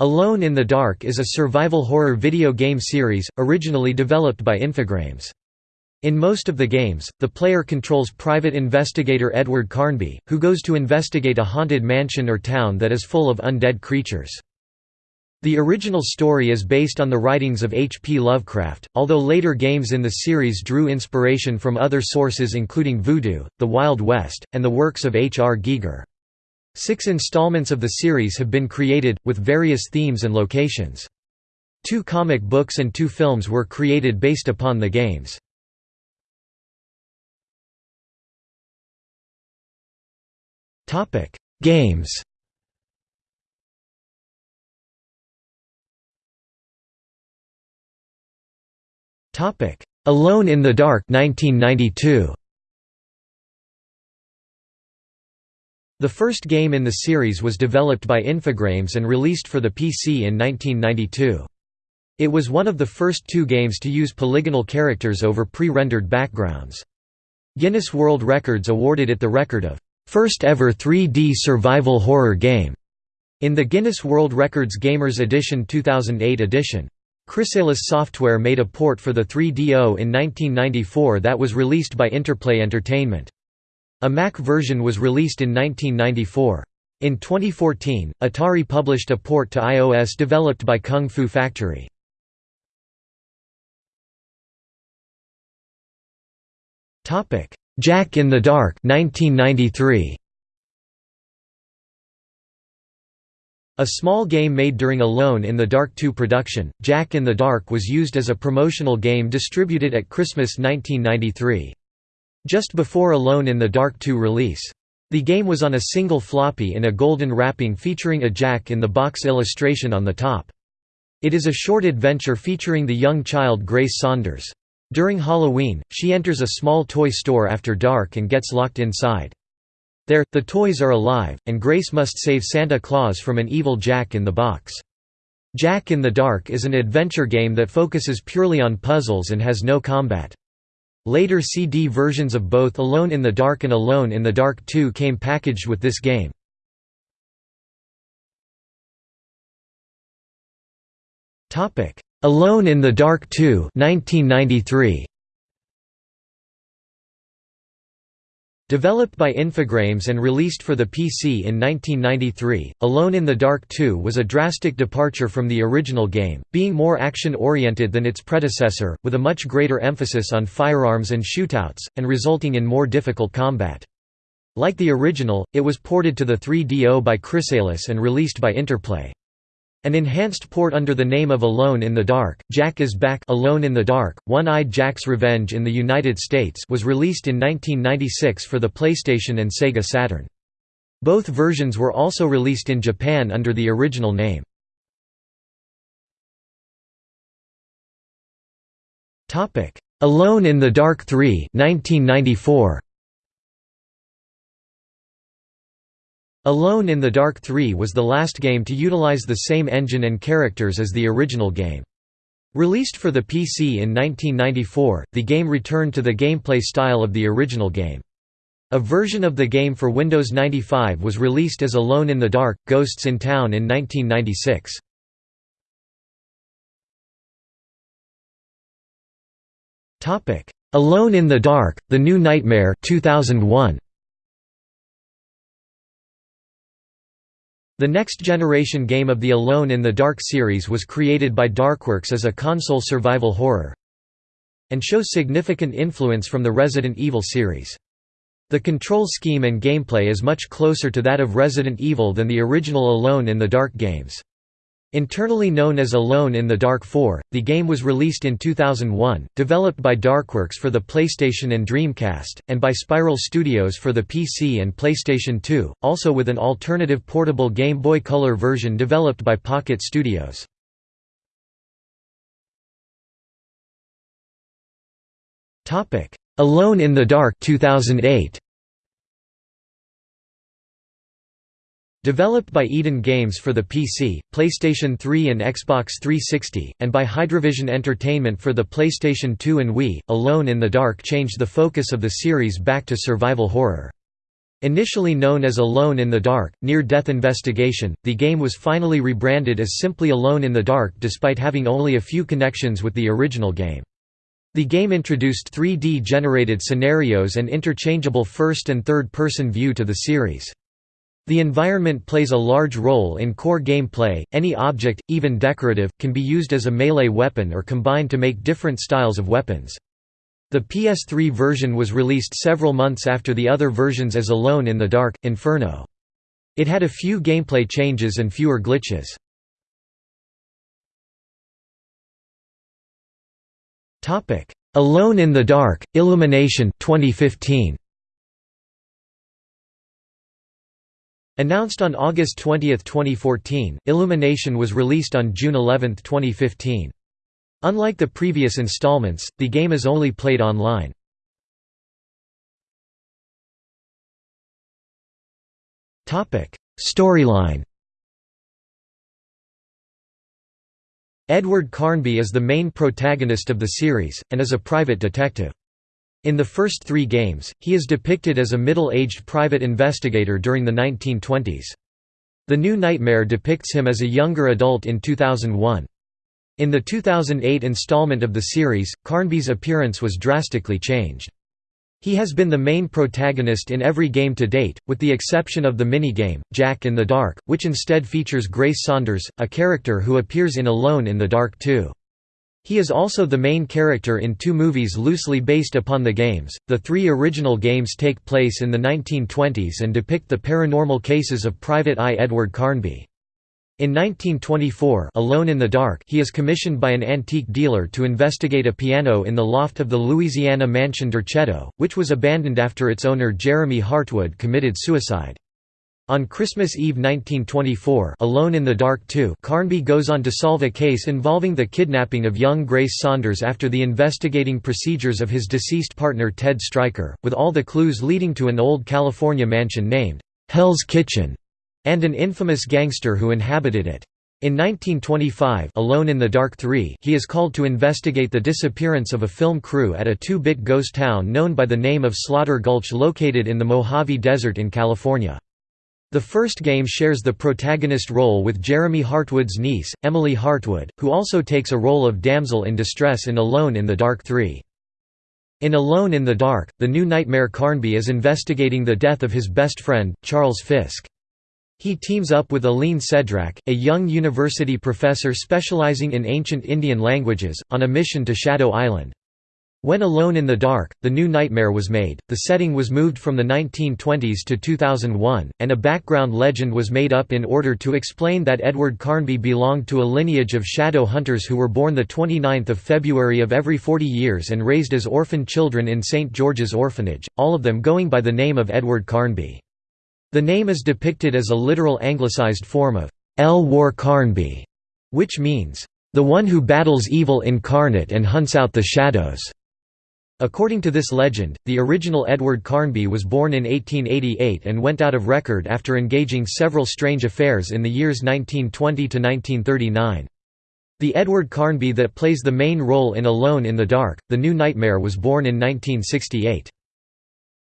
Alone in the Dark is a survival horror video game series, originally developed by Infogrames. In most of the games, the player controls private investigator Edward Carnby, who goes to investigate a haunted mansion or town that is full of undead creatures. The original story is based on the writings of H. P. Lovecraft, although later games in the series drew inspiration from other sources including Voodoo, The Wild West, and the works of H. R. Giger. Six installments of the series have been created, with various themes and locations. Two comic books and two films were created based upon the games. Games Alone in the Dark 1992. The first game in the series was developed by Infogrames and released for the PC in 1992. It was one of the first two games to use polygonal characters over pre-rendered backgrounds. Guinness World Records awarded it the record of first ever 3D survival horror game in the Guinness World Records Gamers Edition 2008 edition. Krisalis Software made a port for the 3DO in 1994 that was released by Interplay Entertainment. A Mac version was released in 1994. In 2014, Atari published a port to iOS developed by Kung Fu Factory. Jack in the Dark 1993. A small game made during Alone in the Dark 2 production, Jack in the Dark was used as a promotional game distributed at Christmas 1993 just before Alone in the Dark 2 release. The game was on a single floppy in a golden wrapping featuring a jack-in-the-box illustration on the top. It is a short adventure featuring the young child Grace Saunders. During Halloween, she enters a small toy store after dark and gets locked inside. There, the toys are alive, and Grace must save Santa Claus from an evil Jack-in-the-box. Jack in the Dark is an adventure game that focuses purely on puzzles and has no combat. Later CD versions of both Alone in the Dark and Alone in the Dark 2 came packaged with this game. Alone in the Dark 2 1993. Developed by Infogrames and released for the PC in 1993, Alone in the Dark 2 was a drastic departure from the original game, being more action-oriented than its predecessor, with a much greater emphasis on firearms and shootouts, and resulting in more difficult combat. Like the original, it was ported to the 3DO by Krisalis and released by Interplay. An enhanced port under the name of Alone in the Dark, Jack is Back Alone in the Dark, One-Eyed Jack's Revenge in the United States was released in 1996 for the PlayStation and Sega Saturn. Both versions were also released in Japan under the original name. Alone in the Dark 3 1994. Alone in the Dark 3 was the last game to utilize the same engine and characters as the original game. Released for the PC in 1994, the game returned to the gameplay style of the original game. A version of the game for Windows 95 was released as Alone in the Dark – Ghosts in Town in 1996. Alone in the Dark – The New Nightmare 2001. The next-generation game of the Alone in the Dark series was created by Darkworks as a console survival horror and shows significant influence from the Resident Evil series. The control scheme and gameplay is much closer to that of Resident Evil than the original Alone in the Dark games. Internally known as Alone in the Dark 4, the game was released in 2001, developed by Darkworks for the PlayStation and Dreamcast, and by Spiral Studios for the PC and PlayStation 2, also with an alternative portable Game Boy Color version developed by Pocket Studios. Alone in the Dark 2008. Developed by Eden Games for the PC, PlayStation 3 and Xbox 360, and by Hydravision Entertainment for the PlayStation 2 and Wii, Alone in the Dark changed the focus of the series back to survival horror. Initially known as Alone in the Dark, Near-Death Investigation, the game was finally rebranded as simply Alone in the Dark despite having only a few connections with the original game. The game introduced 3D-generated scenarios and interchangeable first- and third-person view to the series. The environment plays a large role in core gameplay, any object, even decorative, can be used as a melee weapon or combined to make different styles of weapons. The PS3 version was released several months after the other versions as Alone in the Dark, Inferno. It had a few gameplay changes and fewer glitches. Alone in the Dark, Illumination 2015. Announced on August 20, 2014, Illumination was released on June 11, 2015. Unlike the previous installments, the game is only played online. Storyline Edward Carnby is the main protagonist of the series, and is a private detective. In the first three games, he is depicted as a middle-aged private investigator during the 1920s. The New Nightmare depicts him as a younger adult in 2001. In the 2008 installment of the series, Carnby's appearance was drastically changed. He has been the main protagonist in every game to date, with the exception of the minigame, Jack in the Dark, which instead features Grace Saunders, a character who appears in Alone in the Dark 2. He is also the main character in two movies loosely based upon the games. The three original games take place in the 1920s and depict the paranormal cases of Private Eye Edward Carnby. In 1924 Alone in the Dark he is commissioned by an antique dealer to investigate a piano in the loft of the Louisiana mansion Derceto, which was abandoned after its owner Jeremy Hartwood committed suicide. On Christmas Eve 1924 Alone in the Dark 2 Carnby goes on to solve a case involving the kidnapping of young Grace Saunders after the investigating procedures of his deceased partner Ted Stryker, with all the clues leading to an old California mansion named, "'Hell's Kitchen' and an infamous gangster who inhabited it. In 1925 Alone in the Dark 3 he is called to investigate the disappearance of a film crew at a two-bit ghost town known by the name of Slaughter Gulch located in the Mojave Desert in California. The first game shares the protagonist role with Jeremy Hartwood's niece, Emily Hartwood, who also takes a role of damsel in distress in Alone in the Dark 3. In Alone in the Dark, the new Nightmare Carnby is investigating the death of his best friend, Charles Fisk. He teams up with Aline Cedrak, a young university professor specializing in ancient Indian languages, on a mission to Shadow Island. When Alone in the Dark, the new nightmare was made, the setting was moved from the 1920s to 2001, and a background legend was made up in order to explain that Edward Carnby belonged to a lineage of shadow hunters who were born 29 February of every 40 years and raised as orphan children in St. George's Orphanage, all of them going by the name of Edward Carnby. The name is depicted as a literal anglicized form of El War Carnby, which means, the one who battles evil incarnate and hunts out the shadows. According to this legend, the original Edward Carnby was born in 1888 and went out of record after engaging several strange affairs in the years 1920 to 1939. The Edward Carnby that plays the main role in Alone in the Dark, The New Nightmare was born in 1968.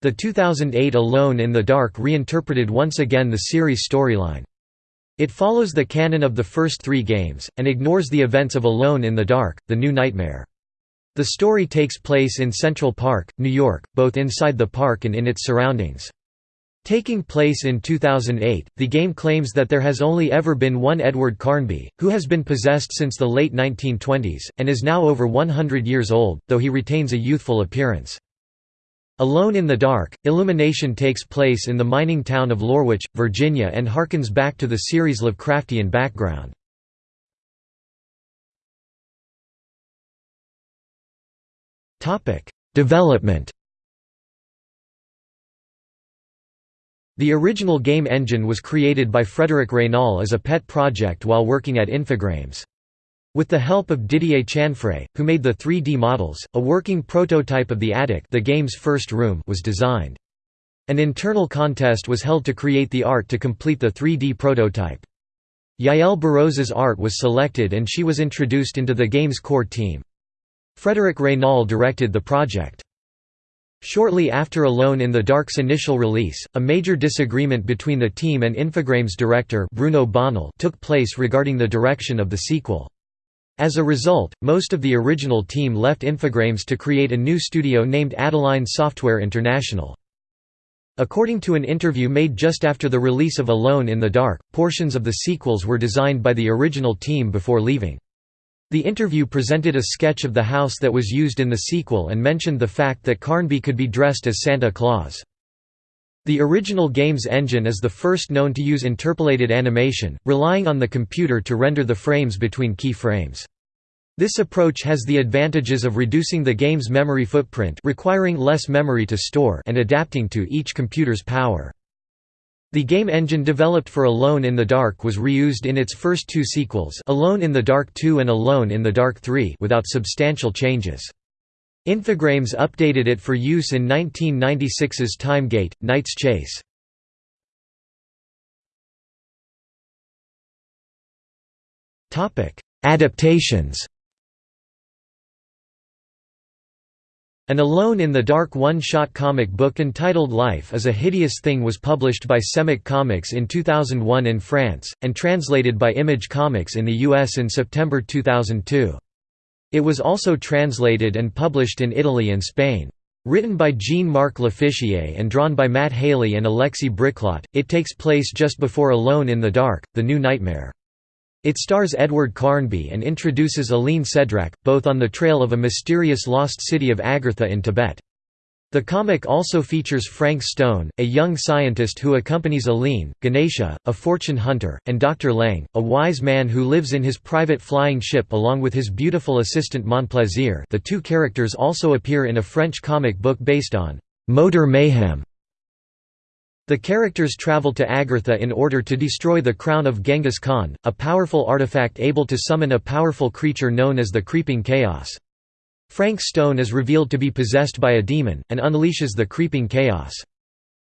The 2008 Alone in the Dark reinterpreted once again the series storyline. It follows the canon of the first three games, and ignores the events of Alone in the Dark, The New Nightmare. The story takes place in Central Park, New York, both inside the park and in its surroundings. Taking place in 2008, the game claims that there has only ever been one Edward Carnby, who has been possessed since the late 1920s, and is now over 100 years old, though he retains a youthful appearance. Alone in the Dark, Illumination takes place in the mining town of Lorwich, Virginia and harkens back to the series' Lovecraftian background. Development The original game engine was created by Frederic Raynal as a pet project while working at Infogrames. With the help of Didier Chanfray, who made the 3D models, a working prototype of the attic the game's first room was designed. An internal contest was held to create the art to complete the 3D prototype. Yael Barroz's art was selected and she was introduced into the game's core team. Frederic Raynal directed the project. Shortly after Alone in the Dark's initial release, a major disagreement between the team and Infogrames director Bruno Bonnell took place regarding the direction of the sequel. As a result, most of the original team left Infogrames to create a new studio named Adeline Software International. According to an interview made just after the release of Alone in the Dark, portions of the sequels were designed by the original team before leaving. The interview presented a sketch of the house that was used in the sequel and mentioned the fact that Carnby could be dressed as Santa Claus. The original game's engine is the first known to use interpolated animation, relying on the computer to render the frames between key frames. This approach has the advantages of reducing the game's memory footprint requiring less memory to store and adapting to each computer's power. The game engine developed for Alone in the Dark was reused in its first two sequels Alone in the Dark 2 and Alone in the Dark 3 without substantial changes. Infogrames updated it for use in 1996's Timegate, Knight's Chase. Adaptations An Alone in the Dark one-shot comic book entitled Life is a Hideous Thing was published by Semic Comics in 2001 in France, and translated by Image Comics in the US in September 2002. It was also translated and published in Italy and Spain. Written by Jean-Marc Lofficier and drawn by Matt Haley and Alexis Briclot, it takes place just before Alone in the Dark, The New Nightmare. It stars Edward Carnby and introduces Aline Cedrak, both on the trail of a mysterious lost city of Agartha in Tibet. The comic also features Frank Stone, a young scientist who accompanies Aline, Ganesha, a fortune hunter, and Dr. Lang, a wise man who lives in his private flying ship along with his beautiful assistant Montplaisir the two characters also appear in a French comic book based on «Motor Mayhem» The characters travel to Agartha in order to destroy the crown of Genghis Khan, a powerful artifact able to summon a powerful creature known as the Creeping Chaos. Frank Stone is revealed to be possessed by a demon, and unleashes the Creeping Chaos.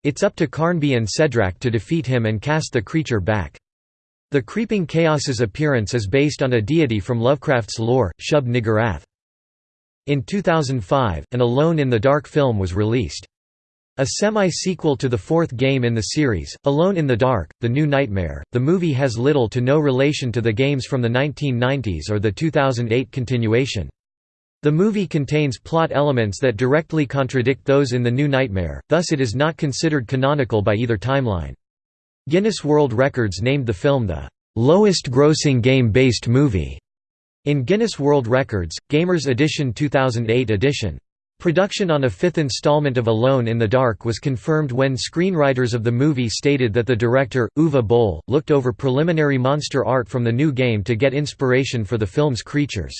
It's up to Carnby and Cedrak to defeat him and cast the creature back. The Creeping Chaos's appearance is based on a deity from Lovecraft's lore, Shub-Niggurath. In 2005, an Alone in the Dark film was released. A semi-sequel to the fourth game in the series, Alone in the Dark, The New Nightmare, the movie has little to no relation to the games from the 1990s or the 2008 continuation. The movie contains plot elements that directly contradict those in The New Nightmare, thus it is not considered canonical by either timeline. Guinness World Records named the film the lowest grossing game-based movie in Guinness World Records, Gamers Edition 2008 edition. Production on a fifth installment of Alone in the Dark was confirmed when screenwriters of the movie stated that the director, Uwe Boll, looked over preliminary monster art from the new game to get inspiration for the film's creatures.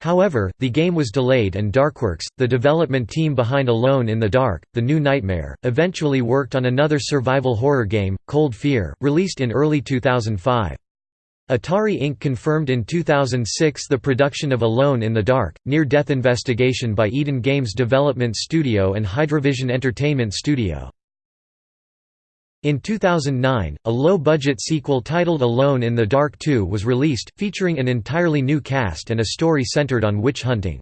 However, the game was delayed and Darkworks, the development team behind Alone in the Dark, The New Nightmare, eventually worked on another survival horror game, Cold Fear, released in early 2005. Atari Inc. confirmed in 2006 the production of Alone in the Dark, Near-Death Investigation by Eden Games Development Studio and Hydravision Entertainment Studio. In 2009, a low-budget sequel titled Alone in the Dark 2 was released, featuring an entirely new cast and a story centered on witch hunting.